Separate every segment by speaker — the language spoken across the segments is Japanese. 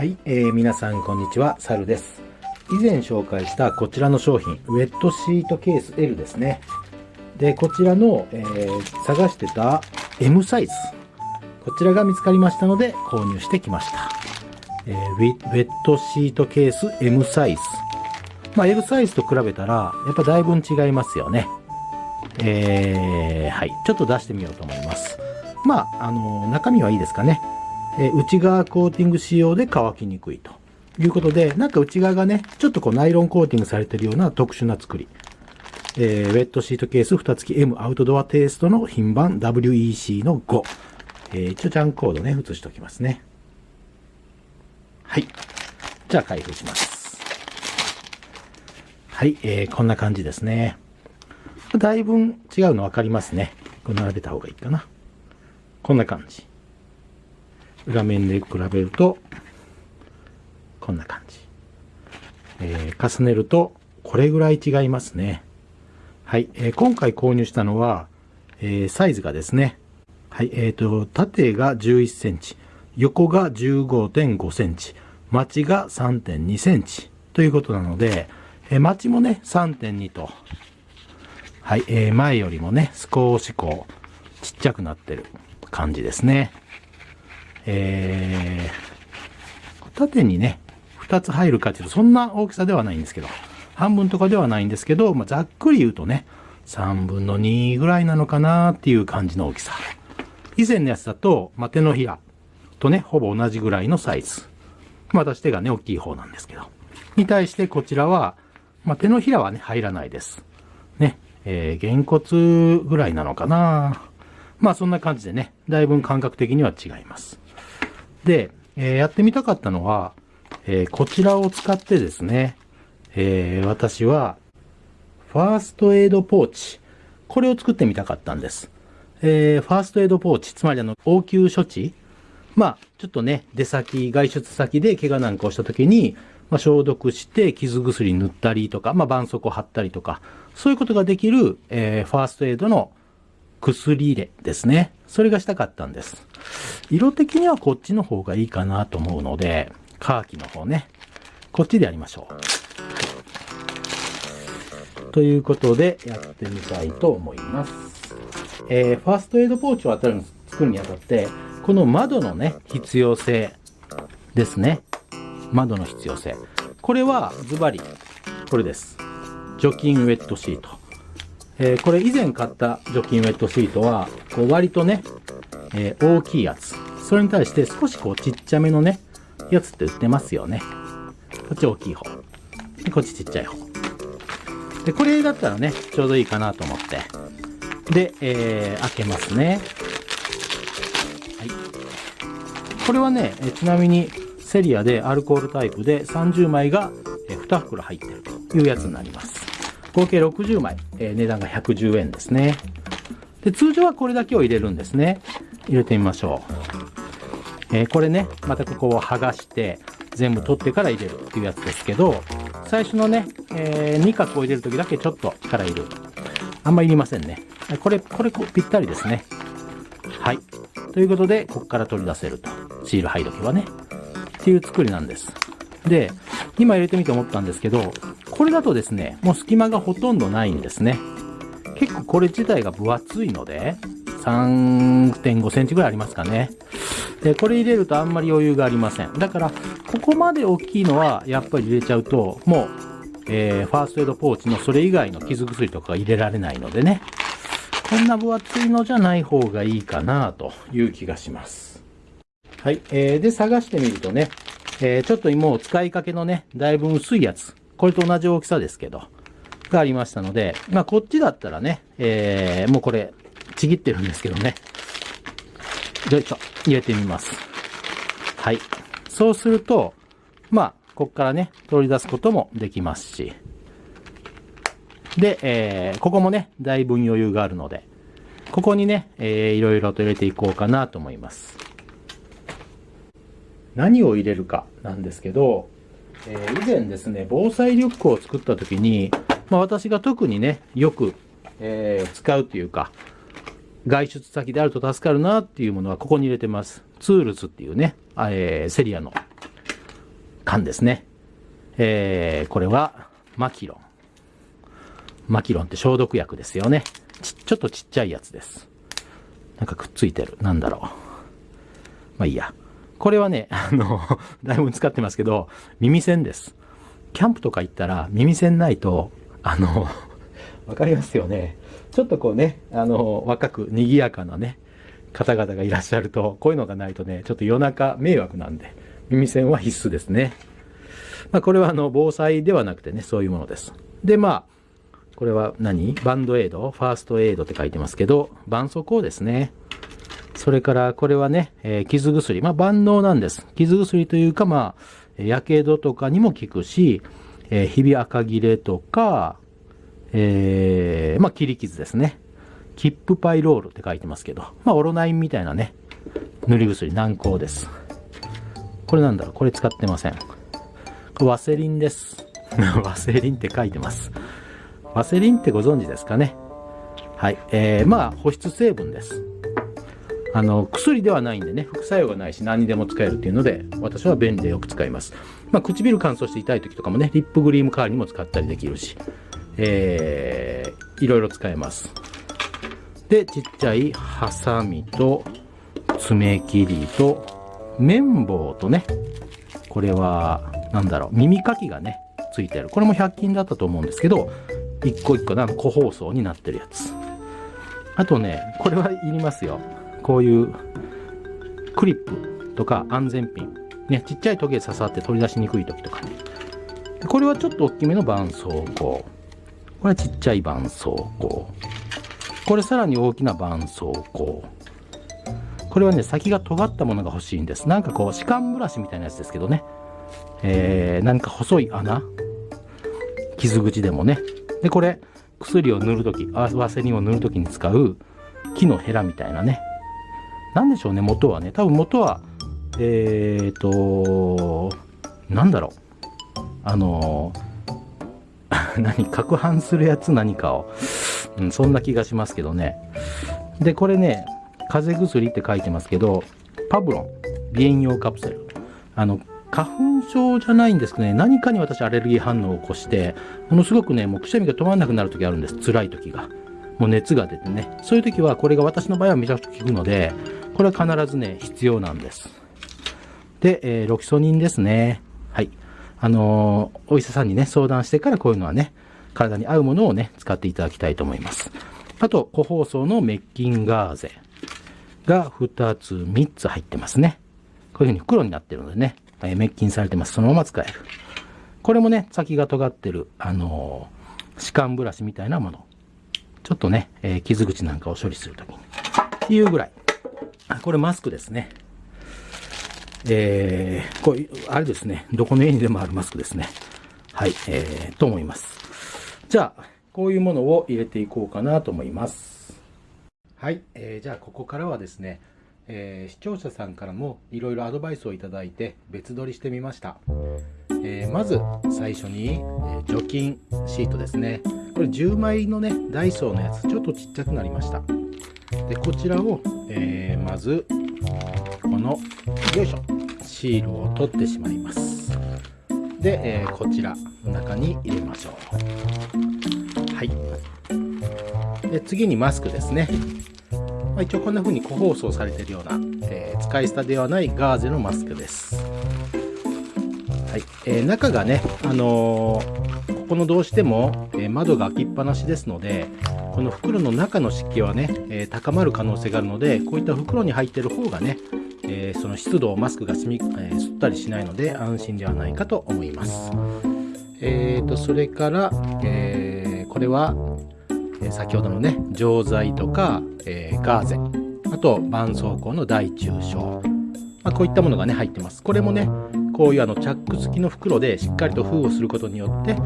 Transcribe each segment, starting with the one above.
Speaker 1: はい、えー、皆さんこんにちは、サルです。以前紹介したこちらの商品、ウェットシートケース L ですね。で、こちらの、えー探してた M サイズ。こちらが見つかりましたので購入してきました。えーウェットシートケース M サイズ。まあ L サイズと比べたら、やっぱだいぶ違いますよね。えー、はい。ちょっと出してみようと思います。まあ、あの中身はいいですかね。え内側コーティング仕様で乾きにくいということで、なんか内側がね、ちょっとこうナイロンコーティングされてるような特殊な作り。えーウェットシートケース蓋付き M アウトドアテイストの品番 WEC の5。えー一応ジャンコードね、写しておきますね。はい。じゃあ開封します。はい、えーこんな感じですね。だいぶ違うの分かりますね。これ並べた方がいいかな。こんな感じ。裏面で比べると、こんな感じ。えー重ねると、これぐらい違いますね。はい、えー今回購入したのは、えーサイズがですね、はい、えっ、と、縦が11センチ、横が15.5センチ、マチが3.2センチということなので、えーマチもね、3.2と、はい、えー前よりもね、少しこう、ちっちゃくなってる感じですね。えー、縦にね、2つ入るかっていうと、そんな大きさではないんですけど、半分とかではないんですけど、まあ、ざっくり言うとね、3分の2ぐらいなのかなっていう感じの大きさ。以前のやつだと、まあ、手のひらとね、ほぼ同じぐらいのサイズ。まあ、私手がね、大きい方なんですけど。に対してこちらは、まあ、手のひらはね、入らないです。ね、えー、げんこつぐらいなのかなまあ、そんな感じでね、だいぶ感覚的には違います。で、えーやってみたかったのは、えーこちらを使ってですね、えー私は、ファーストエイドポーチ。これを作ってみたかったんです。えーファーストエイドポーチ、つまりあの、応急処置まあ、ちょっとね、出先、外出先で怪我なんかをした時に、まあ、消毒して傷薬塗ったりとか、まあ、絆創膏貼ったりとか、そういうことができる、えーファーストエイドの薬入れですね。それがしたかったんです。色的にはこっちの方がいいかなと思うので、カーキの方ね。こっちでやりましょう。ということで、やってみたいと思います。えーファーストエイドポーチを当たる作るにあたって、この窓のね、必要性ですね。窓の必要性。これはズバリ、これです。除菌ウェットシート。えーこれ以前買った除菌ウェットシートは、こう割とね、えー大きいやつ。それに対して少しこうちっちゃめのね、やつって売ってますよね。こっち大きい方。でこっちちっちゃい方。で、これだったらね、ちょうどいいかなと思って。で、えー開けますね。はい。これはね、えちなみにセリアでアルコールタイプで30枚が2袋入ってるというやつになります。合計60枚、えー値段が110円ですね。で、通常はこれだけを入れるんですね。入れてみましょう。えーこれね、またここを剥がして、全部取ってから入れるっていうやつですけど、最初のね、え2角を入れるときだけちょっと力入れる。あんまいりませんね。これ、これ、ぴったりですね。はい。ということで、ここから取り出せると。シール剥いどけばね。っていう作りなんです。で、今入れてみて思ったんですけど、これだとですね、もう隙間がほとんどないんですね。結構これ自体が分厚いので、3.5センチぐらいありますかね。で、これ入れるとあんまり余裕がありません。だから、ここまで大きいのは、やっぱり入れちゃうと、もう、えーファーストエイドポーチのそれ以外の傷薬とか入れられないのでね。こんな分厚いのじゃない方がいいかなという気がします。はい。えーで、探してみるとね、えーちょっともう使いかけのね、だいぶ薄いやつ。これと同じ大きさですけど、がありましたので、まあこっちだったらね、えーもうこれ、ちぎってるんですけどね。よいしょ。入れてみます。はい。そうすると、まあ、こっからね、取り出すこともできますし。で、えーここもね、だいぶ余裕があるので、ここにね、えーいろいろと入れていこうかなと思います。何を入れるかなんですけど、えー以前ですね、防災リュックを作った時に、まあ私が特にね、よく、えー使うというか、外出先であると助かるなっていうものはここに入れてます。 Tools っていうね、えーセリアの缶ですね。えー、これはマキロン。マキロンって消毒薬ですよね。ち、ちょっとちっちゃいやつです。なんかくっついてる。なんだろう。まあいいや。これはね、あの、だいぶ使ってますけど、耳栓です。キャンプとか行ったら耳栓ないと、あの、わかりますよね。ちょっとこうね、あの、若く賑やかなね、方々がいらっしゃると、こういうのがないとね、ちょっと夜中迷惑なんで、耳栓は必須ですね。まあ、これはあの、防災ではなくてね、そういうものです。で、まあ、これは何？バンドエイド？ファーストエイドって書いてますけど、絆創膏ですね。それから、これはね、えー、傷薬。まあ、万能なんです。傷薬というか、まあ、やけどとかにも効くし、えー、ひび赤切れとか、えー、まあ、切り傷ですね。キップパイロールって書いてますけど、まあ、オロナインみたいなね、塗り薬、軟膏です。これなんだろう？これ使ってません。ワセリンです。ワセリンって書いてます。ワセリンってご存知ですかね？はい。えー、まあ、保湿成分です。あの、薬ではないんでね、副作用がないし何にでも使えるっていうので、私は便利でよく使います。まあ、唇乾燥して痛い時とかもね、リップクリーム代わりにも使ったりできるし、えー、いろいろ使えます。で、ちっちゃいハサミと爪切りと綿棒とね、これは、なんだろう、耳かきがね、ついてる。これも100均だったと思うんですけど、一個一個なんか個包装になってるやつ。あとね、これはいりますよ。こういうクリップとか安全ピン。ね、ちっちゃい時計刺さって取り出しにくい時とかね。これはちょっと大きめの絆創膏。これはちっちゃい絆創膏。これさらに大きな絆創膏。これはね、先が尖ったものが欲しいんです。なんかこう、歯間ブラシみたいなやつですけどね。えー、何か細い穴傷口でもね。で、これ、薬を塗るとき、ワセリンを塗るときに使う木のヘラみたいなね。なんでしょうね、元はね。多分元は、えーと、なんだろう。あの 何、攪拌するやつ何かを。うん、そんな気がしますけどね。で、これね、風邪薬って書いてますけど、パブロン、鼻炎用カプセル。あの、花粉症じゃないんですけどね、何かに私アレルギー反応を起こして、ものすごくね、もうくしゃみが止まらなくなる時あるんです。辛い時が。もう熱が出てね。そういう時は、これが私の場合はめちゃくちゃ効くので、これは必ずね、必要なんです。で、えー、ロキソニンですね。あの、お医者さんにね、相談してからこういうのはね、体に合うものをね、使っていただきたいと思います。あと、個包装のメッキンガーゼが2つ、3つ入ってますね。こういう風に袋になってるのでね、えー、滅菌されてます。そのまま使える。これもね、先が尖ってる、あのー、歯間ブラシみたいなもの。ちょっとね、えー、傷口なんかを処理するときに。っていうぐらい。これマスクですね。えー、こういう、あれですね。どこの家にでもあるマスクですね。はい、えー、と思います。じゃあ、こういうものを入れていこうかなと思います。はい、えー、じゃあここからはですね、えー、視聴者さんからもいろいろアドバイスをいただいて別撮りしてみました、えー、まず最初に、えー、除菌シートですねこれ10枚のねダイソーのやつちょっとちっちゃくなりましたでこちらを、えまずこのよいしょ。シールを取ってしまいます。で、えこちら中に入れましょう。はい。で次にマスクですね。まあ、一応こんな風に個包装されているような、えー、使い捨てではないガーゼのマスクです。はい。えー、中がね、あのー、ここのどうしても、え窓が開きっぱなしですので、この袋の中の湿気はね、え高まる可能性があるので、こういった袋に入ってる方がね、えその湿度をマスクが吸み、え吸ったりしないので安心ではないかと思います。えーと、それから、えこれは、先ほどのね、錠剤とか、え、ガーゼ、あと、絆創膏の大中小、まあ、こういったものがね、入ってます。これもね、こういうあのチャック付きの袋でしっかりと封をすることによって、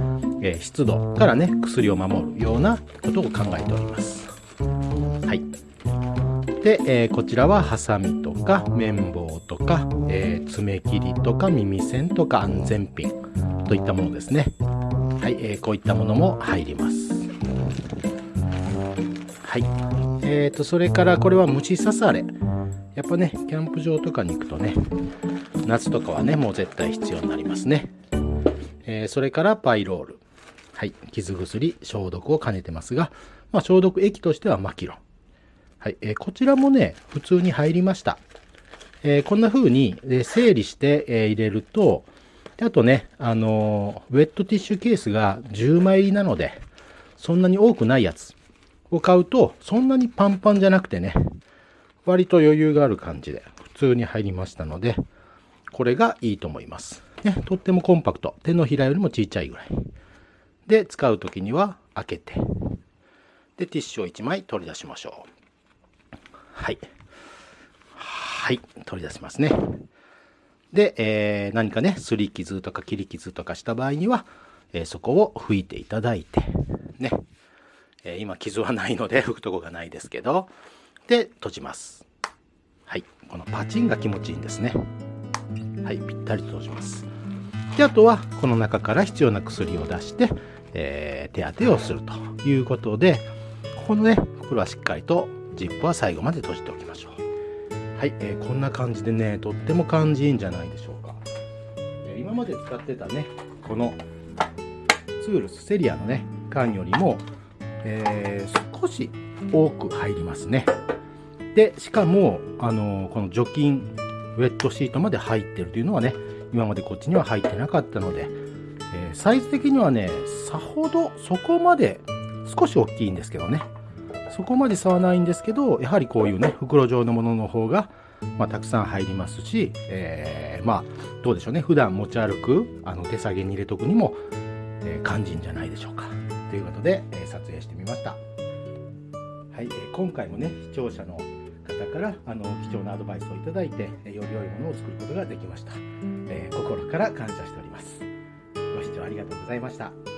Speaker 1: え、湿度からね、薬を守るようなことを考えております。はい。で、えー、こちらはハサミとか綿棒とか、えー、爪切りとか耳栓とか安全ピンといったものですね。はい、えー、こういったものも入ります。はい。えーと、それからこれは虫刺され。やっぱね、キャンプ場とかに行くとね、夏とかはね、もう絶対必要になりますね。えー、それからパイロール。はい、傷薬、消毒を兼ねてますが、まあ、消毒液としてはマキロン。はい、えー、こちらもね、普通に入りました。えー、こんな風に、え整理して、え入れると、であとね、あのウェットティッシュケースが10枚入りなので、そんなに多くないやつを買うと、そんなにパンパンじゃなくてね、割と余裕がある感じで普通に入りましたので、これがいいと思います。ね、とってもコンパクト。手のひらよりも小さいぐらい。で、使う時には開けて、で、ティッシュを1枚取り出しましょう。はい。はい、取り出しますね。で、えー、何かね、すり傷とか切り傷とかした場合には、えー、そこを拭いていただいて、ね、えー、今傷はないので 拭くとこがないですけど、で、閉じます。はい、このパチンが気持ちいいんですね。はい、ぴったりと閉じます。で、あとは、この中から必要な薬を出して、えー、手当てをするということで、ここのね、袋はしっかりとジップは最後まで閉じておきましょう。はい、えー、こんな感じでねとっても感じいいんじゃないでしょうか、今まで使ってたねこのツールスセリアのね缶よりも、えー、少し多く入りますねでしかも、あのこの除菌ウェットシートまで入ってるというのはね今までこっちには入ってなかったので、えサイズ的にはねさほどそこまで少し大きいんですけどね。そこまで差はないんですけどやはりこういうね袋状のものの方が、まあ、たくさん入りますし、えー、まあどうでしょうね。普段持ち歩くあの手提げに入れとくにも、えー、肝心じゃないでしょうか。ということで、え、撮影してみました。はい、え、今回もね視聴者の方からあの貴重なアドバイスをいただいて、えより良いものを作ることができました、えー、心から感謝しております。ありがとうございました。